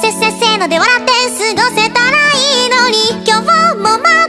せっせっせので笑って過ごせたらいいのに。今日もま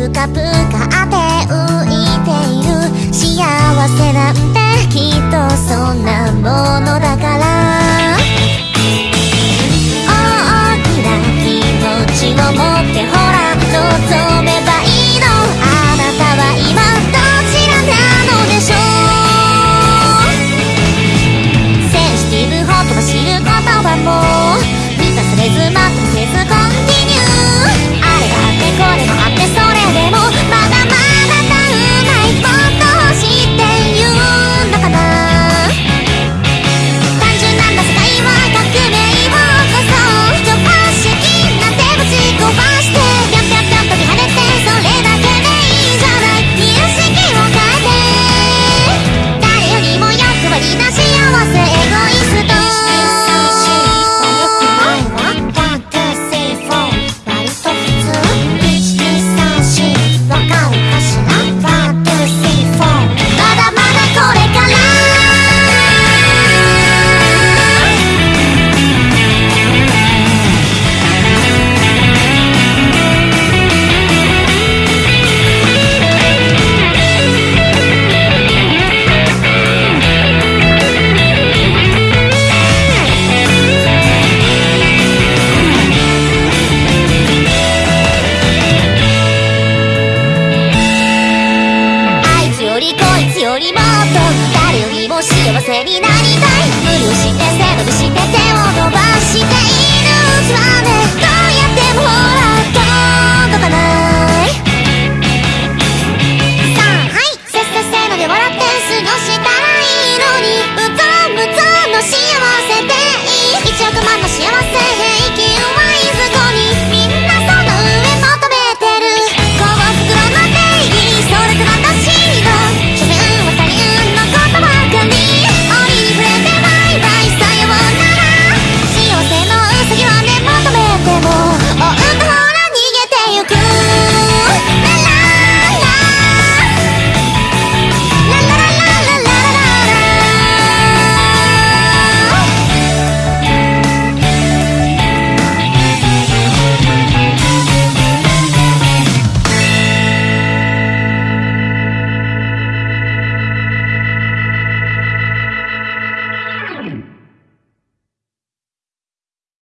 ぷかぷかって浮いている。幸せなんてきっとそんなものだから。大きな気持ちを持ってほら望めばいいの。あなたは今どちらなのでしょう。センシティブホットど知ることはもう。満たされず待たせずコンティニュー。あれだってこれがになりたい。無理をして背伸びして手を伸ばして